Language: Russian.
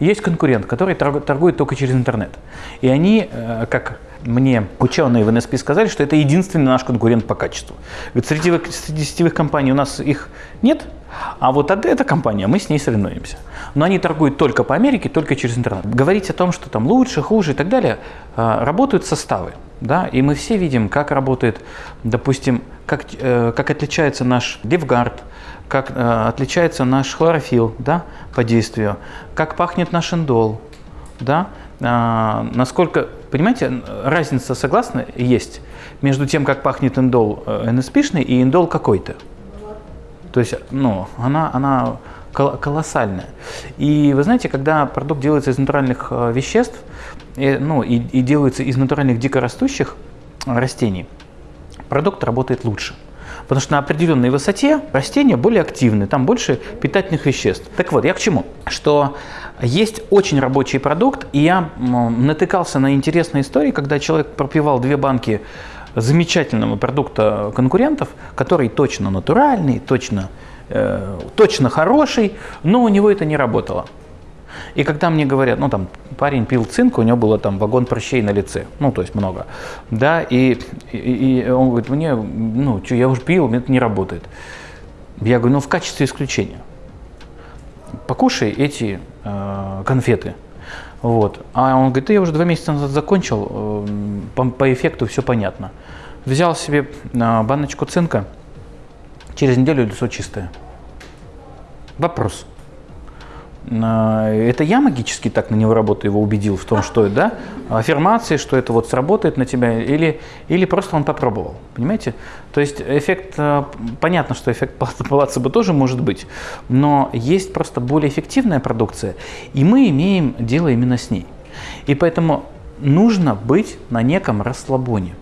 есть конкурент, который торгу- торгует только через интернет. И они, э, как мне ученые в НСП сказали, что это единственный наш конкурент по качеству. Ведь среди, среди сетевых компаний у нас их нет, а вот от- эта компания, мы с ней соревнуемся. Но они торгуют только по Америке, только через интернет. Говорить о том, что там лучше, хуже и так далее, э, работают составы. Да? И мы все видим, как работает, допустим, как, э, как отличается наш левгард, как э, отличается наш хлорофилл да, по действию, как пахнет наш индол, да, А, насколько, понимаете, разница, согласна, есть между тем, как пахнет индол э, НСПшный и индол какой-то. То есть, ну, она, она кол- колоссальная. И вы знаете, когда продукт делается из натуральных э, веществ, э, ну, и, и делается из натуральных дикорастущих растений, продукт работает лучше. Потому что на определенной высоте растения более активны, там больше питательных веществ. Так вот, я к чему? Что есть очень рабочий продукт, и я натыкался на интересные истории, когда человек пропивал две банки замечательного продукта конкурентов, который точно натуральный, точно, э, точно хороший, но у него это не работало. И когда мне говорят, ну там парень пил цинк, у него было там вагон прыщей на лице, ну то есть много, да, и, и, и он говорит, мне, ну что, я уже пил, это не работает. Я говорю, ну в качестве исключения. Покушай эти э, конфеты. Вот. А он говорит, да я уже два месяца назад закончил, э, по, по эффекту все понятно. Взял себе э, баночку цинка, через неделю лицо чистое. Вопрос. Это я магически так на него работаю, его убедил в том, что да, аффирмации, что это вот сработает на тебя, или, или просто он попробовал, понимаете? То есть эффект, э, понятно, что эффект плацебо тоже может быть, но есть просто более эффективная продукция, и мы имеем дело именно с ней. И поэтому нужно быть на неком расслабоне.